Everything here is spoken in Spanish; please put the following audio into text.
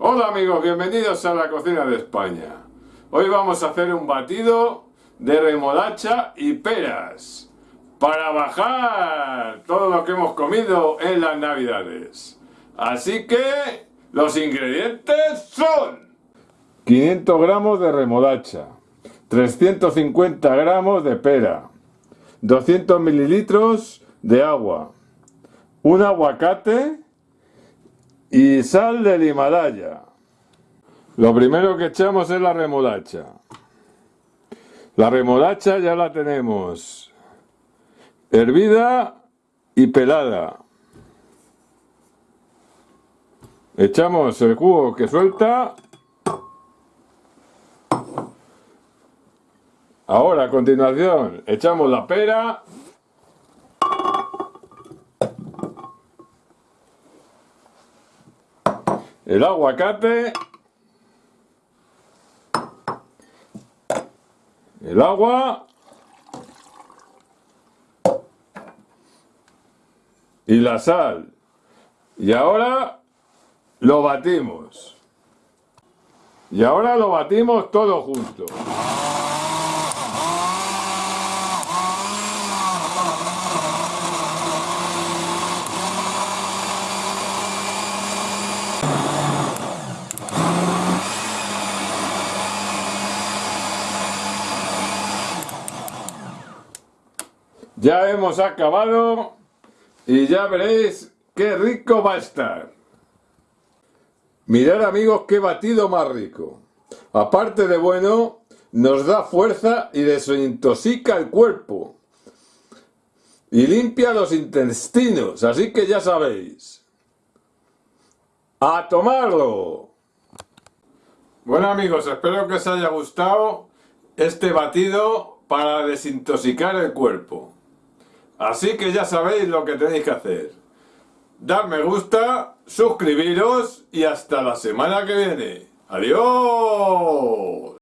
Hola amigos, bienvenidos a la cocina de España. Hoy vamos a hacer un batido de remolacha y peras para bajar todo lo que hemos comido en las navidades. Así que los ingredientes son 500 gramos de remolacha, 350 gramos de pera, 200 mililitros de agua, un aguacate y sal del Himalaya. Lo primero que echamos es la remolacha. La remolacha ya la tenemos hervida y pelada. Echamos el jugo que suelta. Ahora a continuación echamos la pera el aguacate, el agua y la sal. Y ahora lo batimos. Y ahora lo batimos todo junto. Ya hemos acabado y ya veréis qué rico va a estar. Mirad amigos qué batido más rico. Aparte de bueno, nos da fuerza y desintoxica el cuerpo. Y limpia los intestinos, así que ya sabéis. ¡A tomarlo! Bueno amigos, espero que os haya gustado este batido para desintoxicar el cuerpo. Así que ya sabéis lo que tenéis que hacer. Dar me gusta, suscribiros y hasta la semana que viene. ¡Adiós!